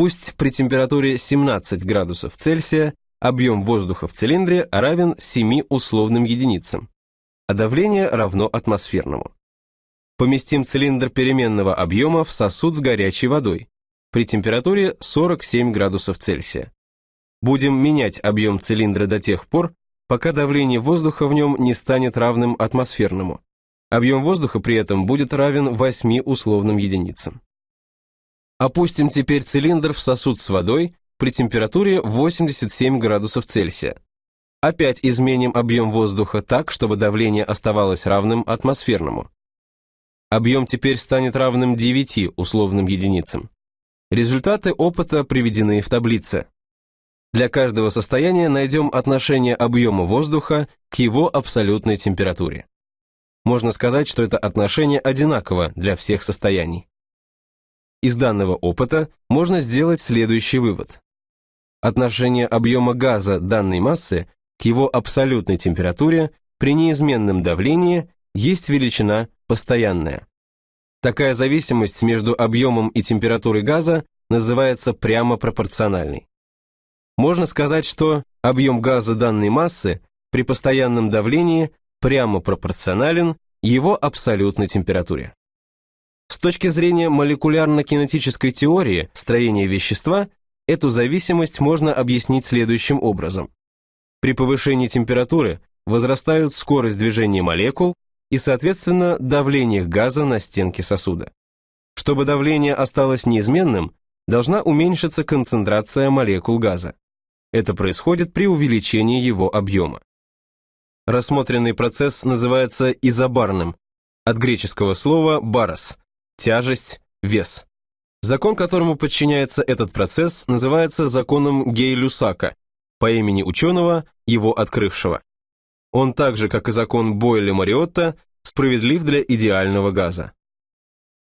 Пусть при температуре 17 градусов Цельсия объем воздуха в цилиндре равен 7 условным единицам, а давление равно атмосферному. Поместим цилиндр переменного объема в сосуд с горячей водой при температуре 47 градусов Цельсия. Будем менять объем цилиндра до тех пор, пока давление воздуха в нем не станет равным атмосферному. Объем воздуха при этом будет равен 8 условным единицам. Опустим теперь цилиндр в сосуд с водой при температуре 87 градусов Цельсия. Опять изменим объем воздуха так, чтобы давление оставалось равным атмосферному. Объем теперь станет равным 9 условным единицам. Результаты опыта приведены в таблице. Для каждого состояния найдем отношение объема воздуха к его абсолютной температуре. Можно сказать, что это отношение одинаково для всех состояний. Из данного опыта можно сделать следующий вывод. Отношение объема газа данной массы к его абсолютной температуре при неизменном давлении есть величина постоянная. Такая зависимость между объемом и температурой газа называется прямо пропорциональной. Можно сказать, что объем газа данной массы при постоянном давлении прямо пропорционален его абсолютной температуре. Точки зрения молекулярно-кинетической теории строения вещества, эту зависимость можно объяснить следующим образом. При повышении температуры возрастают скорость движения молекул и, соответственно, давление газа на стенки сосуда. Чтобы давление осталось неизменным, должна уменьшиться концентрация молекул газа. Это происходит при увеличении его объема. Рассмотренный процесс называется изобарным, от греческого слова «барос», тяжесть, вес. Закон, которому подчиняется этот процесс, называется законом Гей-Люсака, по имени ученого, его открывшего. Он так же, как и закон Бойля-Мариотта, справедлив для идеального газа.